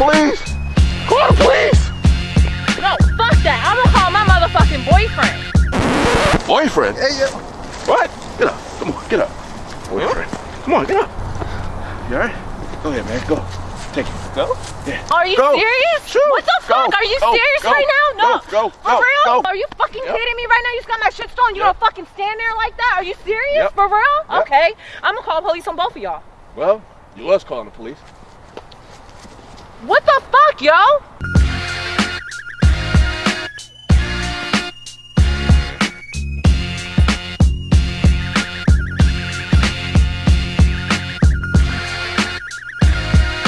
Call the police! No, fuck that. I'm gonna call my motherfucking boyfriend. Boyfriend? Hey, yeah. What? Get up. Come on, get up. Boyfriend. Come on, get up. You all right? Go ahead, man. Go. Take it. Go? Yeah. Are you go. serious? Shoot. What the fuck? Are you go. serious right now? No. Go. For real? Are you fucking yep. kidding me right now? You just got my shit stolen. You yep. don't fucking stand there like that? Are you serious? Yep. For real? Okay. I'm gonna call police on both of y'all. Well, you was calling the police. What the fuck, yo?